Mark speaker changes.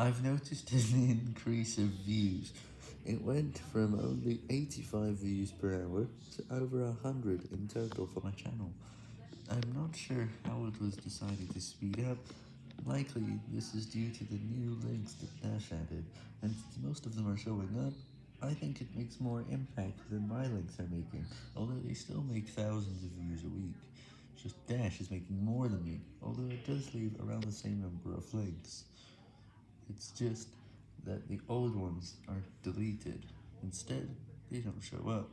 Speaker 1: I've noticed an increase of views. It went from only 85 views per hour to over 100 in total for my channel. I'm not sure how it was decided to speed up, likely this is due to the new links that Dash added, and since most of them are showing up, I think it makes more impact than my links are making, although they still make thousands of views a week. Just Dash is making more than me, although it does leave around the same number of links. It's just that the old ones are deleted. Instead, they don't show up.